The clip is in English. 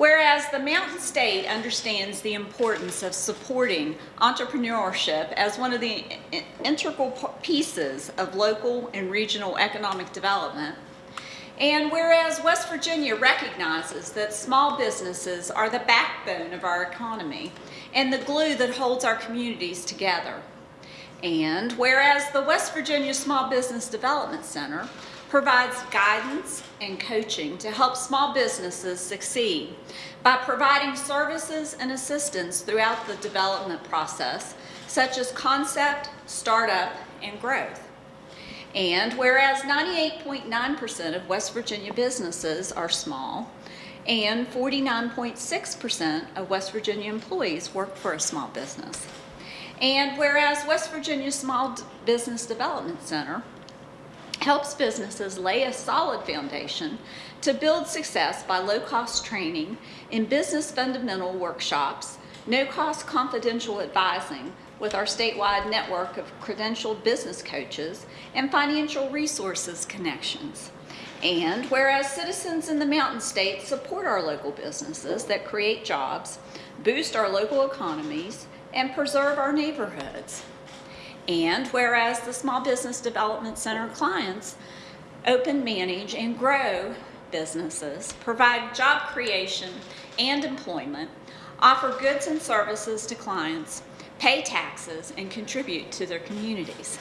Whereas the Mountain State understands the importance of supporting entrepreneurship as one of the integral pieces of local and regional economic development, and whereas West Virginia recognizes that small businesses are the backbone of our economy and the glue that holds our communities together. And whereas the West Virginia Small Business Development Center provides guidance and coaching to help small businesses succeed by providing services and assistance throughout the development process, such as concept, startup, and growth. And whereas 98.9% of West Virginia businesses are small, and 49.6% of West Virginia employees work for a small business. And whereas West Virginia Small Business Development Center helps businesses lay a solid foundation to build success by low-cost training in business fundamental workshops, no-cost confidential advising with our statewide network of credentialed business coaches, and financial resources connections. And whereas citizens in the Mountain State support our local businesses that create jobs, boost our local economies, and preserve our neighborhoods. And whereas the Small Business Development Center clients open, manage, and grow businesses, provide job creation and employment, offer goods and services to clients, pay taxes, and contribute to their communities.